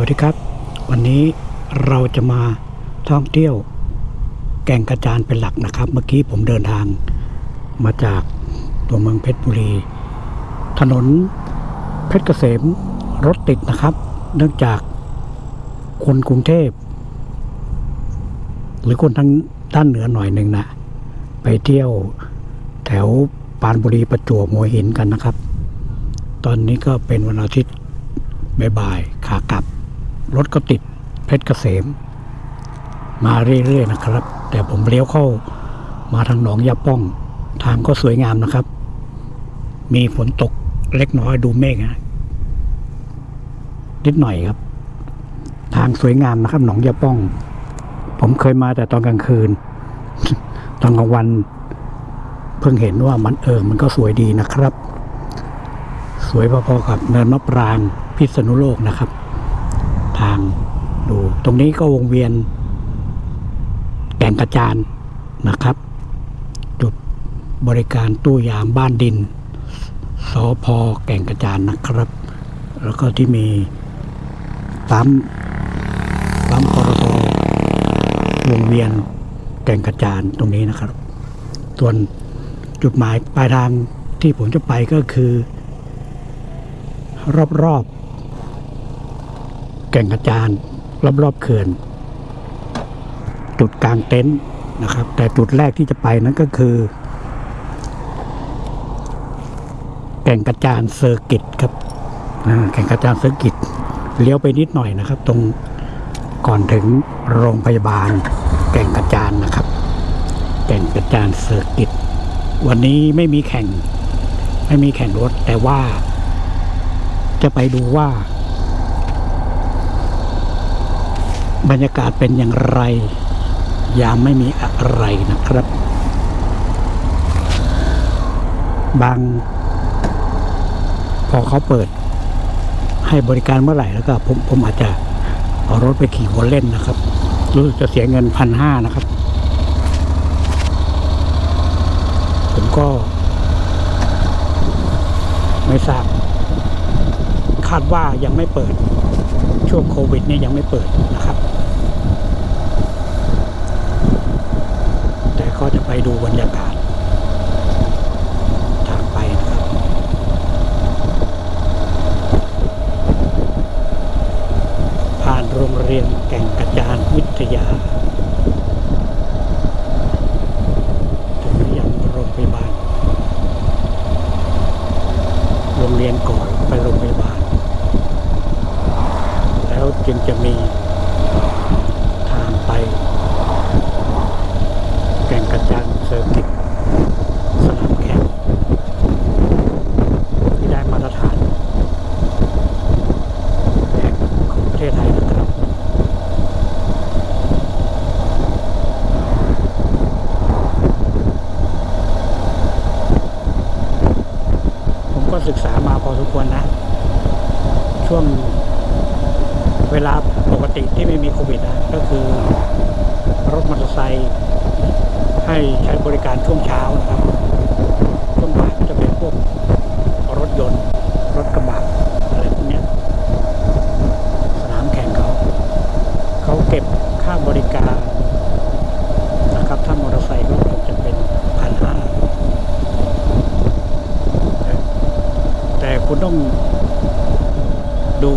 วัสดีครับ วันนี้เราจะมาท่องเที่ยวแก่งกระจานเป็นหลักนะครับ เมื่อกี้ผมเดินทางมาจากตัวเมืองเพชรบุรี ถนนเพชรเกษมรถติดนะครับ เนื่องจากคนกรุงเทพ หรือคนทางด้านเหนือหน่อยหนึ่งนะไปเที่ยวแถวปานบุรีประจวบหัวหินกันนะครับ ตอนนี้ก็เป็นวันอาทิตย์บ่ายๆขากลับ รถก็ติดเพชรเกษม มาเรื่อยๆนะครับ แต่ผมเลี้ยวเข้ามาทางหนองยาป้อง ทางก็สวยงามนะครับ มีฝนตกเล็กน้อยดูเมฆนะนิดหน่อยครับ ทางสวยงามนะครับ หนองยาป้อง ผมเคยมาแต่ตอนกลางคืน ตอนกลางวัน เพิ่งเห็นว่ามันเออมันก็สวยดีนะครับ สวยพอๆกับเนินมะปรางพิษณุโลกนะครับ ทางดู ตรงนี้ก็วงเวียนแก่งกระจานนะครับ จุดบริการตู้ยามบ้านดินสอพอแก่งกระจานนะครับ แล้วก็ที่มีปั๊มปั๊มปตทวงเวียนแก่งกระจานตรงนี้นะครับ ส่วนจุดหมายปลายทางที่ผมจะไปก็คือ รอบๆ แก่งกระจานรอบๆเขื่อน จุดกางเต็นท์นะครับ แต่จุดแรกที่จะไปนั้นก็คือ แก่งกระจานเซอร์กิตครับแก่งกระจานเซอร์กิตเลี้ยวไปนิดหน่อยนะครับ ตรงก่อนถึงโรงพยาบาล แก่งกระจานนะครับ แก่งกระจานเซอร์กิตวันนี้ไม่มีแข่ง ไม่มีแข่งรถ แต่ว่าจะไปดูว่า บรรยากาศเป็นอย่างไรยามไม่มีอะไรนะครับ บาง พอเขาเปิด ให้บริการเมื่อไหร่แล้วก็ผมผมอาจจะเอารถไปขี่วนเล่นนะครับ รู้สึกจะเสียเงินพันห้านะครับ ผมก็ ไม่ทราบ คาดว่ายังไม่เปิด ช่วงโควิดนี่ยังไม่เปิดนะครับ แต่ ก็จะไปดูบรรยากาศทางไปนะครับ ผ่านโรงเรียนแก่งกระจานวิทยาถึงยังโรงพยาบาล โรงเรียนก่อนไปโรงพยาบาล แล้วจึงจะมีทางไป แก่งกระจานเซอร์กิตสนามแข่งที่ได้มาตรฐานแห่งของประเทศไทยนะครับ ผมก็ศึกษามาพอสมควรนะ ช่วงเวลาปกติที่ไม่มีโควิดนะก็คือ รถมอเตอร์ไซค์ให้ใช้บริการช่วงเช้านะครับ ช่วงบ่ายก็จะเป็นพวกรถยนต์ รถกระบะอะไรพวกเนี้ย สนามแข่งเขา เขาเก็บค่าบริการนะครับ ถ้ามอเตอร์ไซค์ก็คงจะเป็นพันห้าแต่คุณต้องดู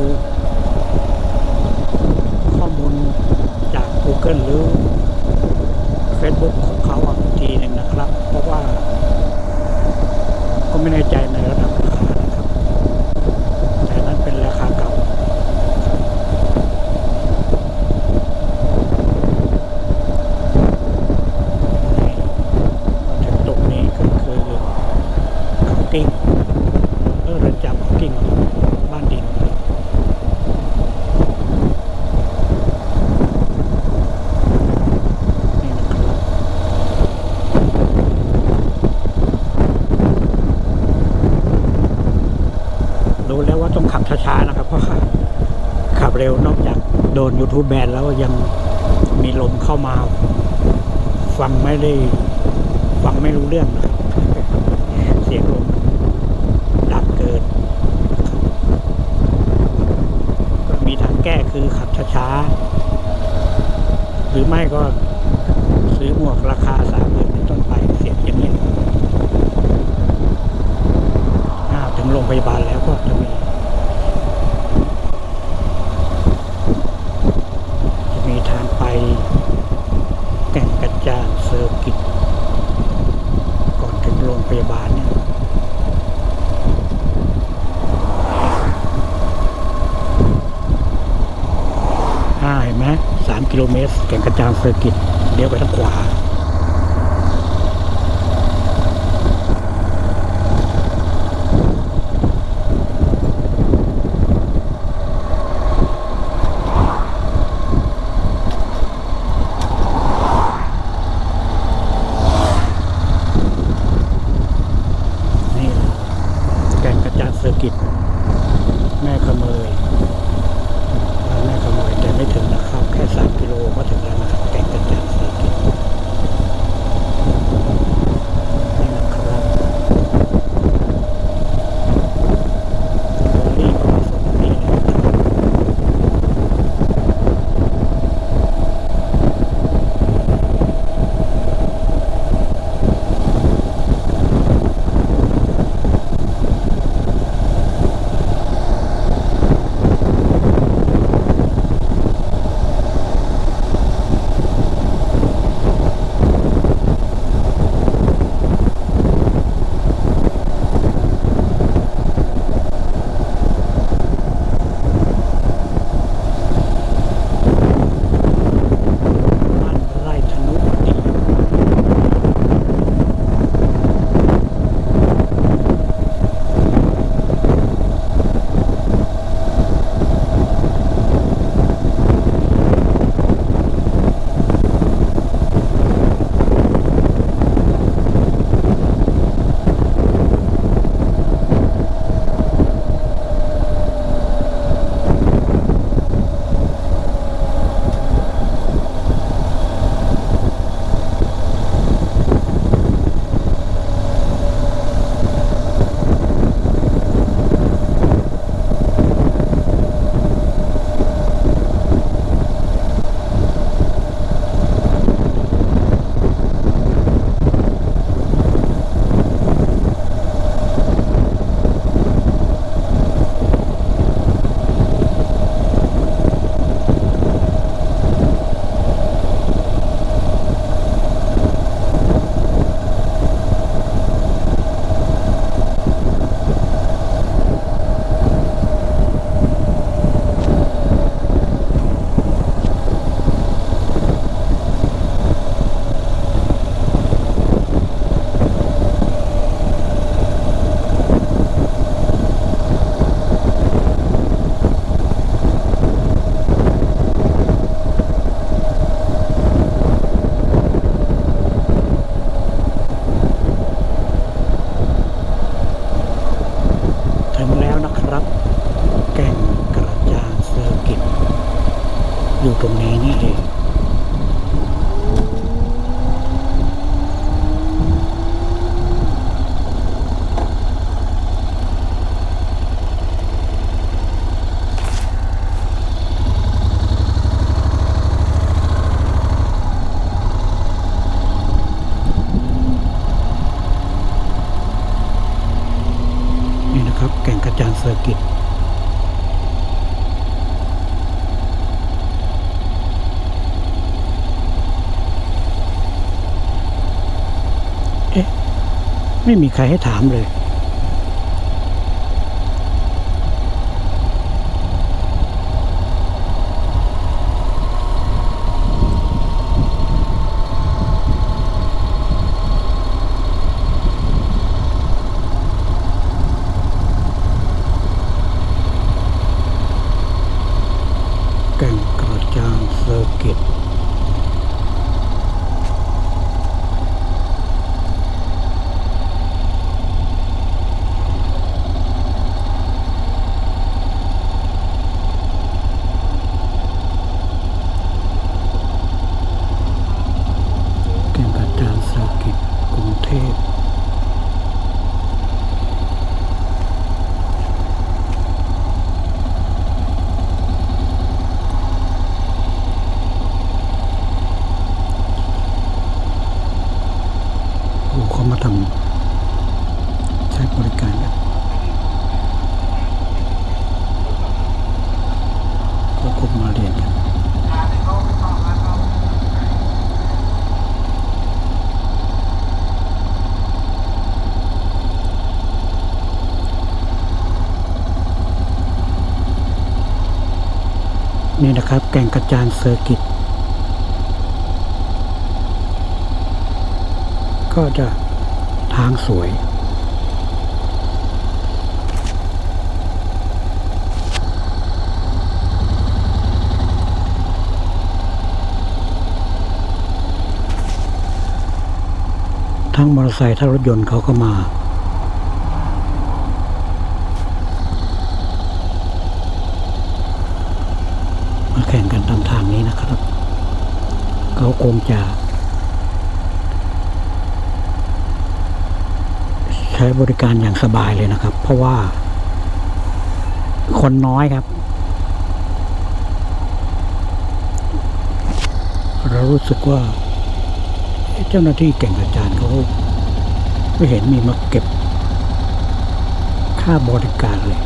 ข้อมูลจาก Google หรือ Facebook ของเขาอีกทีหนึ่งนะครับ เพราะว่า ก็ไม่แน่ใจในระดับ ทูแบนแล้วยังมีลมเข้ามา ฟังไม่ได้ฟังไม่รู้เรื่องนะเสียงลมดังเกินมีทางแก้คือขับช้าๆหรือไม่ก็ซื้อหมวกราคาสามหมื่นเป็นต้นไปเสียงอย่างนี้ถึงโรงพยาบาลแล้วก็จะมี ยาบาลเนี่ยเห็นไหมสามกิโลเมตรแก่งกระจานเซอร์กิตเลี้ยวไปทางขวา ไม่มีใครให้ถามเลย ครับ แก่งกระจานเซอร์กิต ก็จะทางสวย ทั้งมอเตอร์ไซค์ทั้งรถยนต์เขาก็มามาแข่งกันตามทางนี้นะครับ เขาคงจะ ใช้ บริการอย่างสบายเลยนะครับ เพราะว่า คนน้อยครับ เรารู้สึกว่าเอ๊ะเจ้าหน้าที่เก่งอาจารย์เขาไม่เห็นมีมาเก็บ ค่าบริการเลย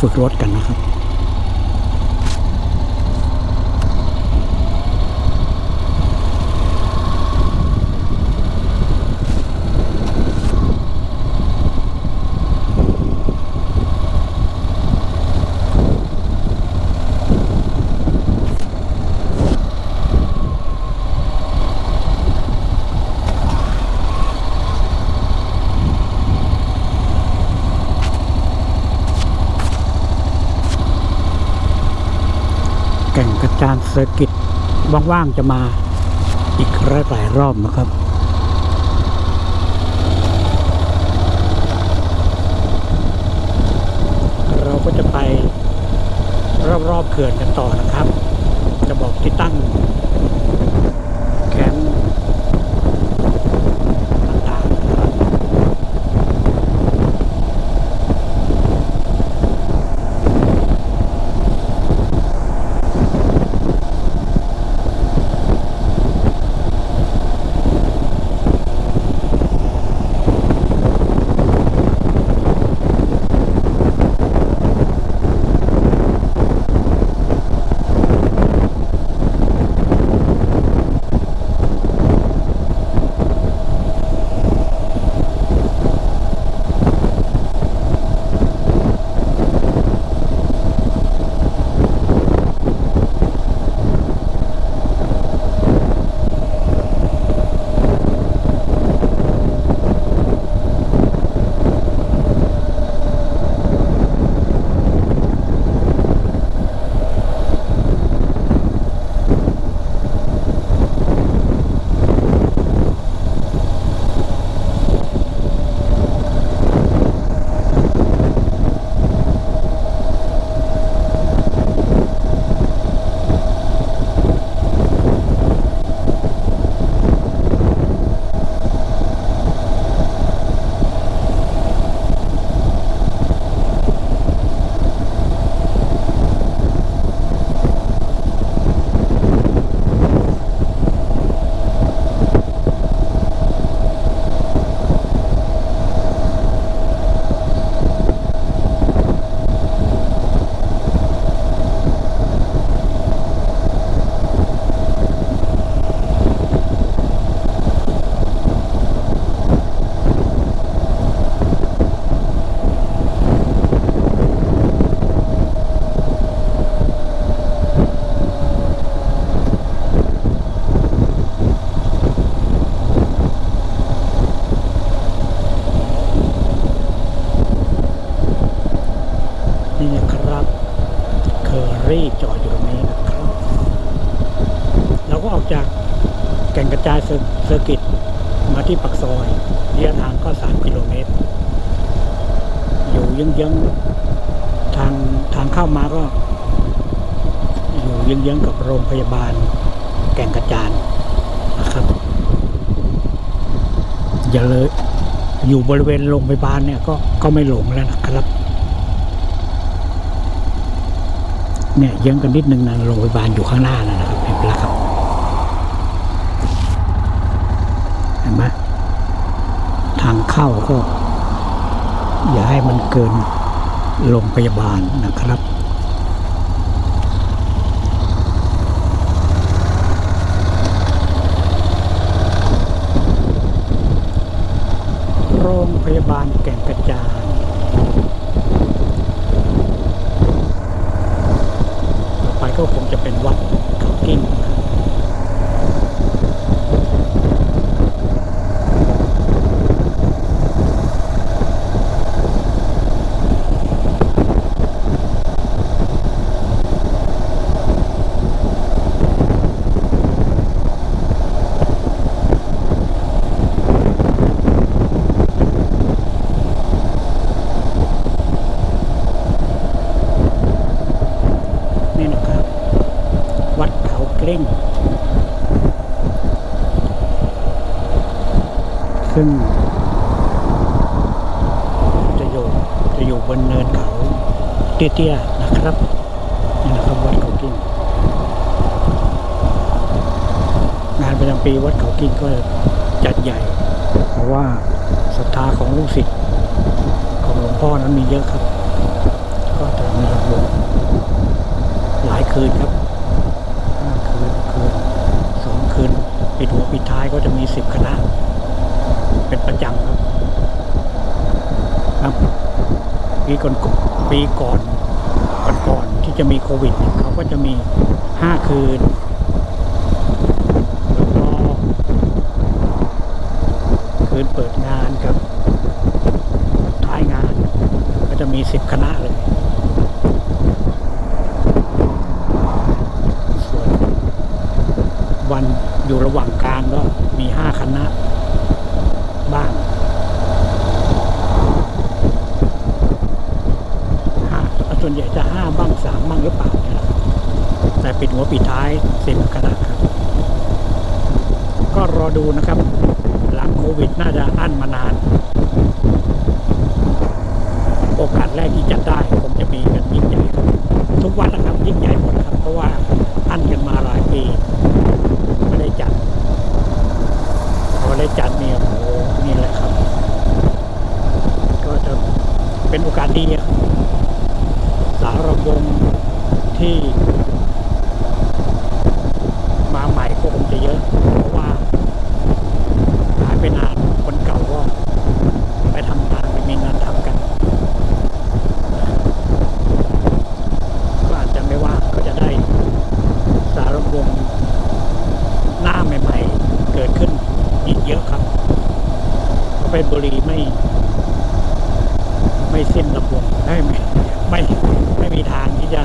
ฝึกรถกันนะครับ แก่งก กิจว่างๆจะมาอีกหลายรอบนะครับเราก็จะไปรอบๆเขื่อนกันต่อนะครับ จะบอกที่ตั้ง อย่าเลยอยู่บริเวณโรงพยาบาลเนี่ยก็ก็ไม่หลงแล้วนะครับ เนี่ยเยื้องกันนิดนึงนะโรงพยาบาลอยู่ข้างหน้านะครับเห็นไหมล่ะครับเห็นไหมทางเข้าก็ อย่าให้มันเกินโรงพยาบาลนะครับ โรงพยา บานแก่งกระจานต่อไปก็คงจะเป็นวัดเขากิ้งนะครับ นี่นะครับ วัดเขาเกล้ง ซึ่ง จะอยู่จะอยู่บนเนินเขาเตี้ ยนะครับนี่นะครับวัดเขากิ้งงานประจำปีวัดเขากิ้งก็จัดใหญ่ เพราะว่าศรัทธาของลูกศิษย์ของหลวงพ่อนั้นมีเยอะครับ ก็จะมีหลวงหลายคืนครับห้าคืนคืนสองคืนปิดหัวปิดท้ายก็จะมีสิบคณะ เป็นประจำครับครับปีก่อนปีก่อน จะมีโควิดเขาก็จะมีห้าคืน แล้วก็คืนเปิดงานกับท้ายงาน ก็จะมีสิบคณะเลย ส่วนวันอยู่ระหว่างกลางก็มีห้าคณะบ้างห้าส่วนใหญ่จะห้าบ้างสามบ้างหรือเปล่าเนี่ยแหละแต่ปิดหัวปิดท้ายสิบคณะครับ ก็รอดูนะครับ หลังโควิดน่าจะ อั้นมานาน โอกาสแรกที่จะได้คงจะมีกันยิ่งใหญ่ ทุกวันนะครับยิ่งใหญ่หมดครับ เพราะว่าอั้นกันมาหลายปีไม่ได้จัดพอได้จัดเนี่ยโอ้โหนี่แหละครับ ก็จะเป็นโอกาสดีครับสารวงที่ มาใหม่ก็คงจะเยอะ เพราะว่าหายไปนานคนเก่าก็ไปทำงานไปมีงานทำกัน ก็อาจจะไม่ว่างก็จะได้สารวงหน้าใหม่ๆ เกิดขึ้นอีกเยอะครับเพราะเป็นบุรีไม่ ไม่สิ้นลำวงไม่ ไม่ไม่มีทางที่จะ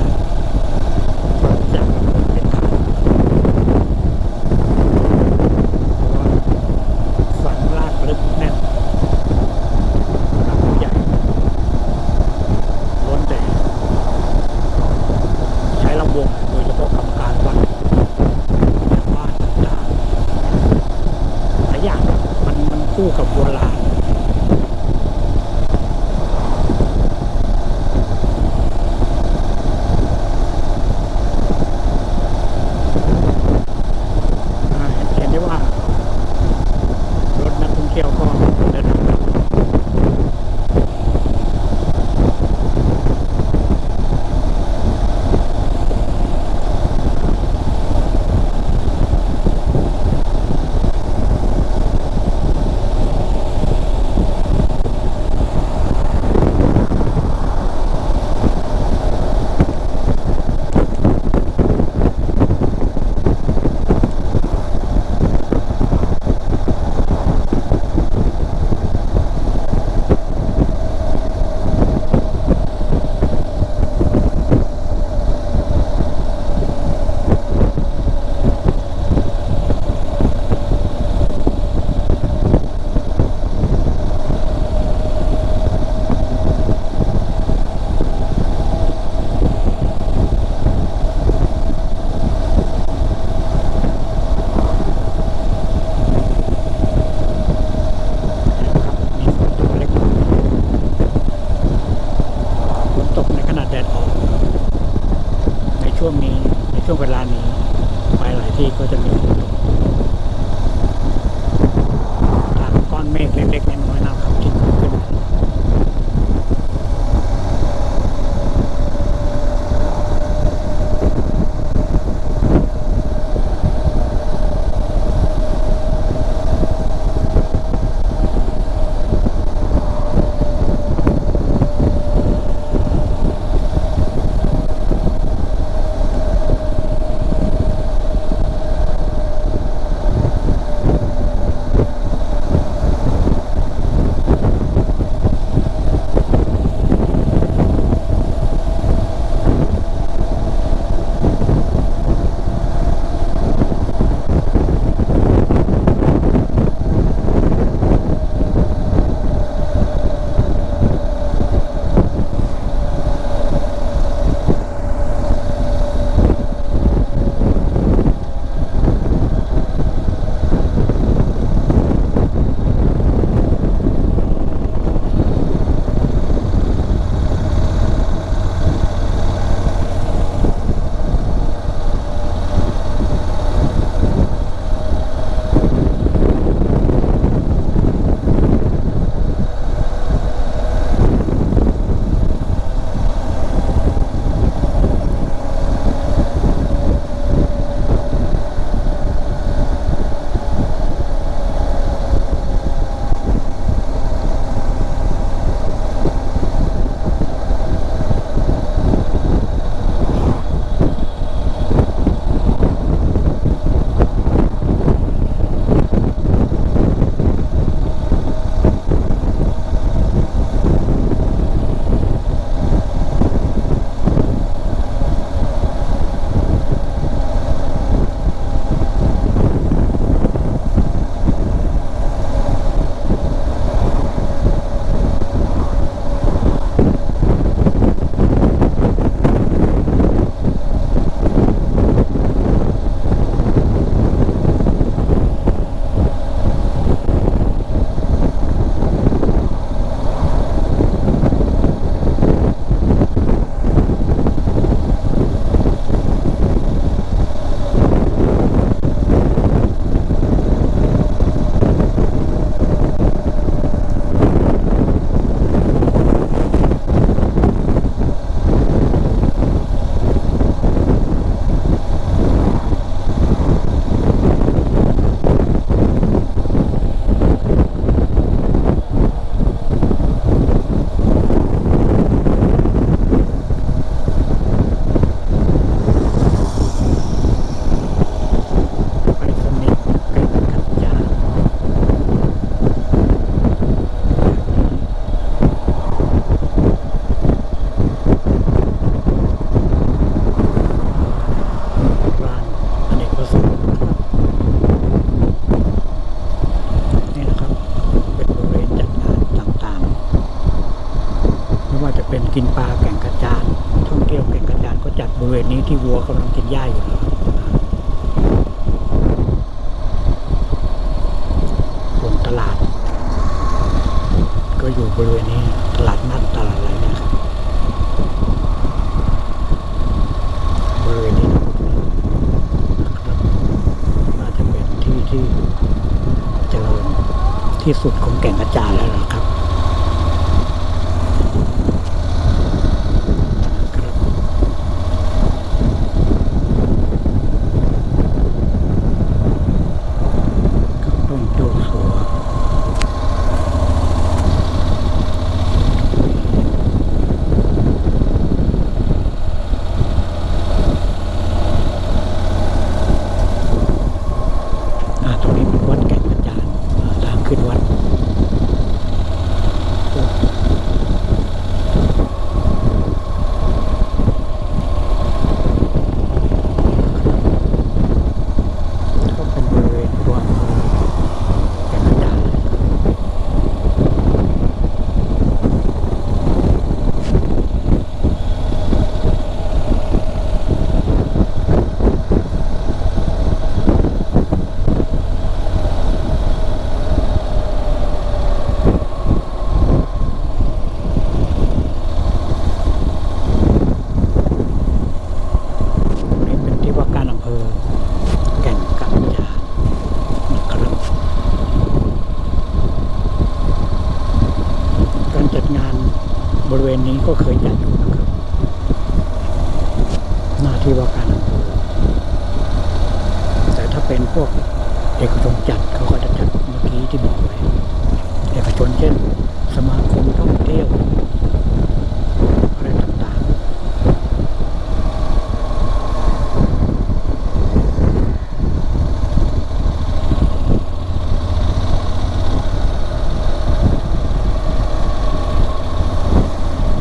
ก